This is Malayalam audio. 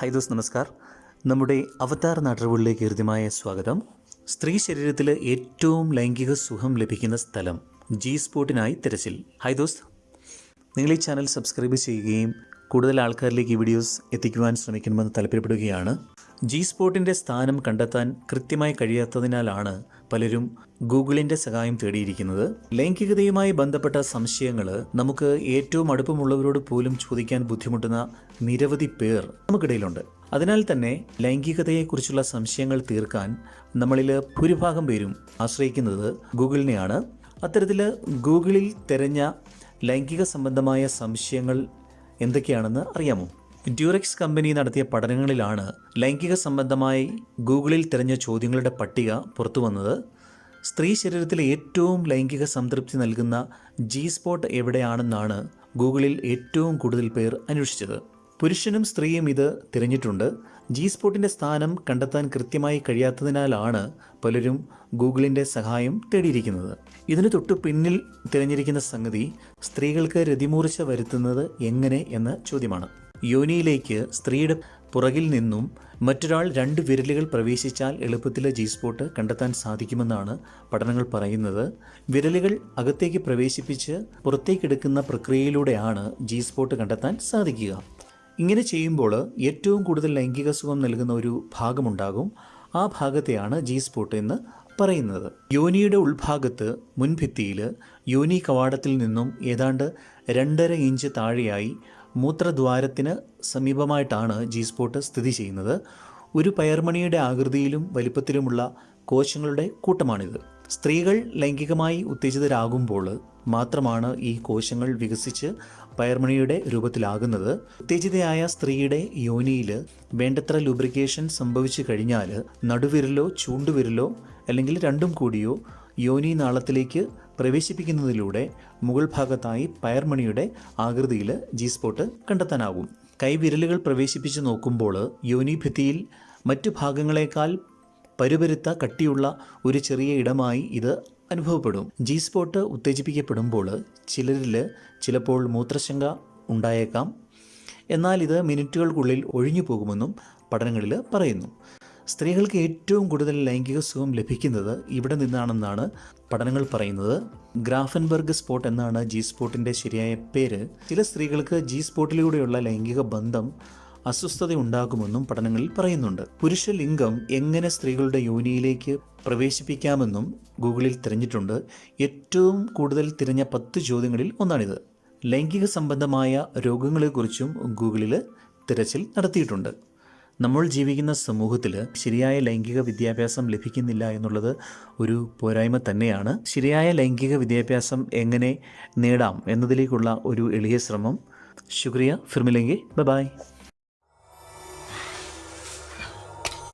ഹൈ ദോസ് നമസ്കാർ. നമ്മുടെ അവതാർ നാട്ടറിവുകളിലേക്ക് ഹൃദ്യമായ സ്വാഗതം. സ്ത്രീ ശരീരത്തിൽ ഏറ്റവും ലൈംഗിക സുഖം ലഭിക്കുന്ന സ്ഥലം ജി സ്പോട്ടിനായി തിരച്ചിൽ. ഹൈ ദോസ്. നിങ്ങൾ ഈ ചാനൽ സബ്സ്ക്രൈബ് ചെയ്യുകയും കൂടുതൽ ആൾക്കാരിലേക്ക് ഈ വീഡിയോസ് എത്തിക്കുവാൻ ശ്രമിക്കണമെന്ന് താല്പര്യപ്പെടുകയാണ്. ജി സ്പോട്ടിന്റെ സ്ഥാനം കണ്ടെത്താൻ കൃത്യമായി കഴിയാത്തതിനാലാണ് പലരും ഗൂഗിളിന്റെ സഹായം തേടിയിരിക്കുന്നത്. ലൈംഗികതയുമായി ബന്ധപ്പെട്ട സംശയങ്ങൾ നമുക്ക് ഏറ്റവും അടുപ്പമുള്ളവരോട് പോലും ചോദിക്കാൻ ബുദ്ധിമുട്ടുന്ന നിരവധി പേർ നമുക്കിടയിലുണ്ട്. അതിനാൽ തന്നെ ലൈംഗികതയെക്കുറിച്ചുള്ള സംശയങ്ങൾ തീർക്കാൻ നമ്മളിൽ ഭൂരിഭാഗം പേരും ആശ്രയിക്കുന്നത് ഗൂഗിളിനെയാണ്. അത്തരത്തിൽ ഗൂഗിളിൽ തിരഞ്ഞ ലൈംഗിക സംബന്ധമായ സംശയങ്ങൾ എന്തൊക്കെയാണെന്ന് അറിയാമോ? ഡ്യൂറക്സ് കമ്പനി നടത്തിയ പഠനങ്ങളിലാണ് ലൈംഗിക സംബന്ധമായി ഗൂഗിളിൽ തിരഞ്ഞ ചോദ്യങ്ങളുടെ പട്ടിക പുറത്തു വന്നത്. സ്ത്രീ ശരീരത്തിലെ ഏറ്റവും ലൈംഗിക സംതൃപ്തി നൽകുന്ന ജി സ്പോട്ട് എവിടെയാണെന്നാണ് ഗൂഗിളിൽ ഏറ്റവും കൂടുതൽ പേർ അന്വേഷിച്ചത്. പുരുഷനും സ്ത്രീയും ഇത് തിരഞ്ഞിട്ടുണ്ട്. ജി സ്പോട്ടിന്റെ സ്ഥാനം കണ്ടെത്താൻ കൃത്യമായി കഴിയാത്തതിനാലാണ് പലരും ഗൂഗിളിന്റെ സഹായം തേടിയിരിക്കുന്നത്. ഇതിന് തൊട്ടു പിന്നിൽ തിരഞ്ഞിരിക്കുന്ന സംഗതി സ്ത്രീകൾക്ക് രതിമൂർച്ച വരുത്തുന്നത് എങ്ങനെ എന്ന ചോദ്യമാണ്. യോനിയിലേക്ക് സ്ത്രീയുടെ പുറകിൽ നിന്നും മറ്റൊരാൾ രണ്ട് വിരലുകൾ പ്രവേശിച്ചാൽ എളുപ്പത്തിലെ ജി സ്പോട്ട് കണ്ടെത്താൻ സാധിക്കുമെന്നാണ് പഠനങ്ങൾ പറയുന്നത്. വിരലുകൾ അകത്തേക്ക് പ്രവേശിപ്പിച്ച് പുറത്തേക്കെടുക്കുന്ന പ്രക്രിയയിലൂടെയാണ് ജി സ്പോട്ട് കണ്ടെത്താൻ സാധിക്കുക. ഇങ്ങനെ ചെയ്യുമ്പോൾ ഏറ്റവും കൂടുതൽ ലൈംഗിക സുഖം നൽകുന്ന ഒരു ഭാഗമുണ്ടാകും. ആ ഭാഗത്തെയാണ് ജി സ്പോട്ട് എന്ന് പറയുന്നത്. യോനിയുടെ ഉൾഭാഗത്ത് മുൻഭിത്തിയിൽ യോനി കവാടത്തിൽ നിന്നും ഏതാണ്ട് രണ്ടര ഇഞ്ച് താഴെയായി മൂത്രദ്വാരത്തിന് സമീപമായിട്ടാണ് ജി സ്പോട്ട് സ്ഥിതി ചെയ്യുന്നത്. ഒരു പയർമണിയുടെ ആകൃതിയിലും വലിപ്പത്തിലുമുള്ള കോശങ്ങളുടെ കൂട്ടമാണിത്. സ്ത്രീകൾ ലൈംഗികമായി ഉത്തേജിതരാകുമ്പോൾ മാത്രമാണ് ഈ കോശങ്ങൾ വികസിച്ച് പയർമണിയുടെ രൂപത്തിലാകുന്നത്. ഉത്തേജിതയായ സ്ത്രീയുടെ യോനിയിൽ വേണ്ടത്ര ലൂബ്രിക്കേഷൻ സംഭവിച്ചു കഴിഞ്ഞാൽ നടുവിരലോ ചൂണ്ടുവിരലോ അല്ലെങ്കിൽ രണ്ടും കൂടിയോ യോനി നാളത്തിലേക്ക് പ്രവേശിപ്പിക്കുന്നതിലൂടെ മുകൾ ഭാഗത്തായി പയർമണിയുടെ ആകൃതിയിൽ ജി സ്പോട്ട് കണ്ടെത്താനാകും. കൈവിരലുകൾ പ്രവേശിപ്പിച്ച് നോക്കുമ്പോൾ യോനിഭിത്തിയിൽ മറ്റു ഭാഗങ്ങളെക്കാൾ പരുപരുത്ത കട്ടിയുള്ള ഒരു ചെറിയ ഇടമായി ഇത് അനുഭവപ്പെടും. ജി സ്പോട്ട് ഉത്തേജിപ്പിക്കപ്പെടുമ്പോൾ ചിലരിൽ ചിലപ്പോൾ മൂത്രശങ്ക ഉണ്ടായേക്കാം. എന്നാൽ ഇത് മിനിറ്റുകൾക്കുള്ളിൽ ഒഴിഞ്ഞു പോകുമെന്നും പഠനങ്ങളിൽ പറയുന്നു. സ്ത്രീകൾക്ക് ഏറ്റവും കൂടുതൽ ലൈംഗിക സുഖം ലഭിക്കുന്നത് ഇവിടെ നിന്നാണെന്നാണ് പഠനങ്ങൾ പറയുന്നത്. ഗ്രാഫൻബർഗ് സ്പോട്ട് എന്നാണ് ജി സ്പോട്ടിന്റെ ശരിയായ പേര്. ചില സ്ത്രീകൾക്ക് ജി സ്പോട്ടിലൂടെയുള്ള ലൈംഗിക ബന്ധം അസ്വസ്ഥത ഉണ്ടാകുമെന്നും പഠനങ്ങളിൽ പറയുന്നുണ്ട്. പുരുഷ ലിംഗം എങ്ങനെ സ്ത്രീകളുടെ യോനിയിലേക്ക് പ്രവേശിപ്പിക്കാമെന്നും ഗൂഗിളിൽ തിരഞ്ഞിട്ടുണ്ട്. ഏറ്റവും കൂടുതൽ തിരഞ്ഞ പത്ത് ചോദ്യങ്ങളിൽ ഒന്നാണിത്. ലൈംഗിക സംബന്ധമായ രോഗങ്ങളെക്കുറിച്ചും ഗൂഗിളിൽ തിരച്ചിൽ നടത്തിയിട്ടുണ്ട്. നമ്മൾ ജീവിക്കുന്ന സമൂഹത്തിൽ ശരിയായ ലൈംഗിക വിദ്യാഭ്യാസം ലഭിക്കുന്നില്ല എന്നുള്ളത് ഒരു പോരായ്മ തന്നെയാണ്. ശരിയായ ലൈംഗിക വിദ്യാഭ്യാസം എങ്ങനെ നേടാം എന്നതിലേക്കുള്ള ഒരു എളിയ ശ്രമം. ശുക്രിയ ഫിർമിലെങ്കി. ബൈ